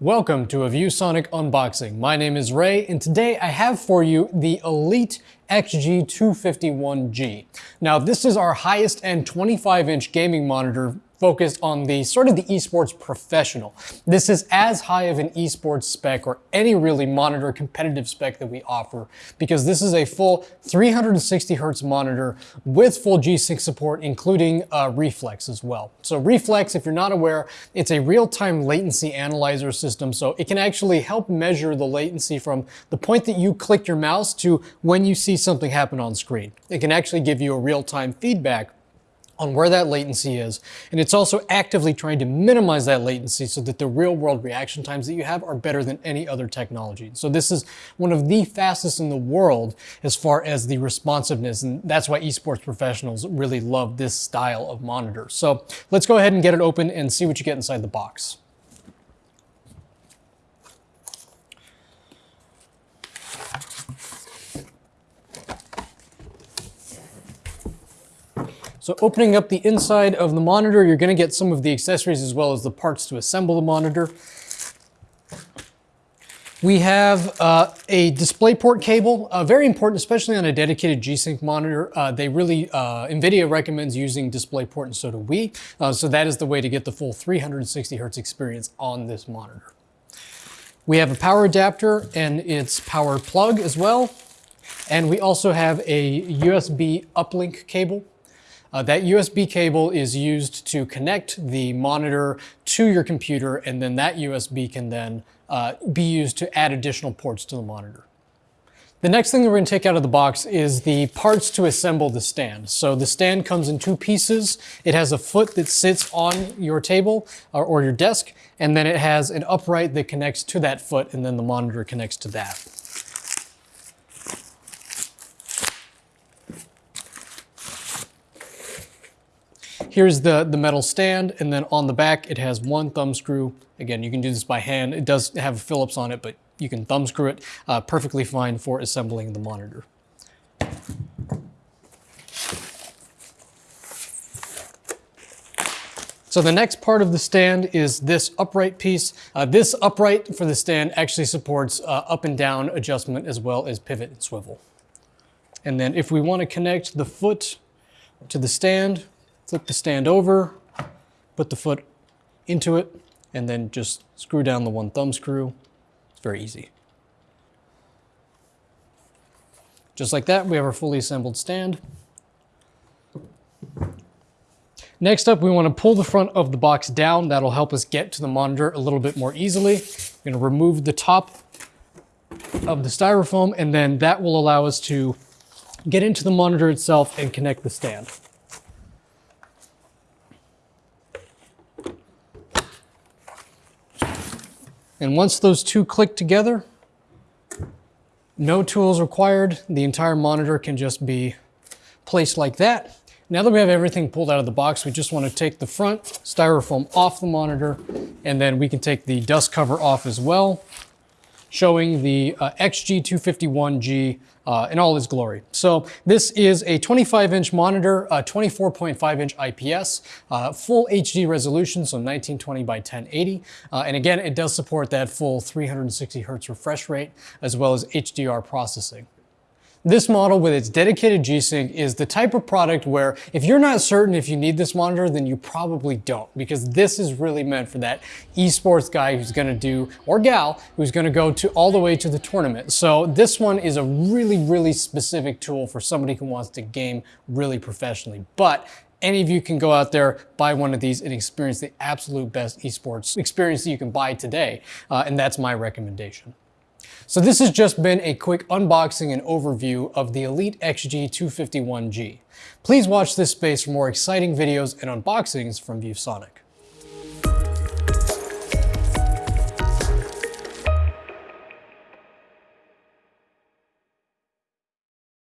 Welcome to a ViewSonic unboxing. My name is Ray and today I have for you the Elite XG251G. Now this is our highest end 25 inch gaming monitor focused on the sort of the esports professional. This is as high of an esports spec or any really monitor competitive spec that we offer because this is a full 360 hertz monitor with full G-Sync support, including uh, Reflex as well. So Reflex, if you're not aware, it's a real-time latency analyzer system. So it can actually help measure the latency from the point that you click your mouse to when you see something happen on screen. It can actually give you a real-time feedback on where that latency is. And it's also actively trying to minimize that latency so that the real world reaction times that you have are better than any other technology. So this is one of the fastest in the world as far as the responsiveness. And that's why esports professionals really love this style of monitor. So let's go ahead and get it open and see what you get inside the box. So opening up the inside of the monitor, you're gonna get some of the accessories as well as the parts to assemble the monitor. We have uh, a DisplayPort cable, uh, very important, especially on a dedicated G-Sync monitor. Uh, they really, uh, NVIDIA recommends using DisplayPort and so do we. Uh, so that is the way to get the full 360 hertz experience on this monitor. We have a power adapter and its power plug as well. And we also have a USB uplink cable uh, that USB cable is used to connect the monitor to your computer, and then that USB can then uh, be used to add additional ports to the monitor. The next thing that we're gonna take out of the box is the parts to assemble the stand. So the stand comes in two pieces. It has a foot that sits on your table or, or your desk, and then it has an upright that connects to that foot, and then the monitor connects to that. Here's the, the metal stand, and then on the back it has one thumb screw. Again, you can do this by hand. It does have Phillips on it, but you can thumb screw it uh, perfectly fine for assembling the monitor. So the next part of the stand is this upright piece. Uh, this upright for the stand actually supports uh, up and down adjustment as well as pivot and swivel. And then if we want to connect the foot to the stand, flip the stand over, put the foot into it, and then just screw down the one thumb screw. It's very easy. Just like that, we have our fully assembled stand. Next up, we want to pull the front of the box down. That'll help us get to the monitor a little bit more easily. We're going to remove the top of the styrofoam, and then that will allow us to get into the monitor itself and connect the stand. And once those two click together, no tools required. The entire monitor can just be placed like that. Now that we have everything pulled out of the box, we just want to take the front styrofoam off the monitor, and then we can take the dust cover off as well showing the uh, XG251G uh, in all its glory. So this is a 25 inch monitor, uh, 24.5 inch IPS, uh, full HD resolution, so 1920 by 1080. Uh, and again, it does support that full 360 hertz refresh rate as well as HDR processing. This model with its dedicated G-Sync is the type of product where if you're not certain if you need this monitor, then you probably don't because this is really meant for that esports guy who's gonna do, or gal, who's gonna go to all the way to the tournament. So this one is a really, really specific tool for somebody who wants to game really professionally. But any of you can go out there, buy one of these and experience the absolute best esports experience that you can buy today. Uh, and that's my recommendation. So this has just been a quick unboxing and overview of the Elite XG251G. Please watch this space for more exciting videos and unboxings from ViewSonic.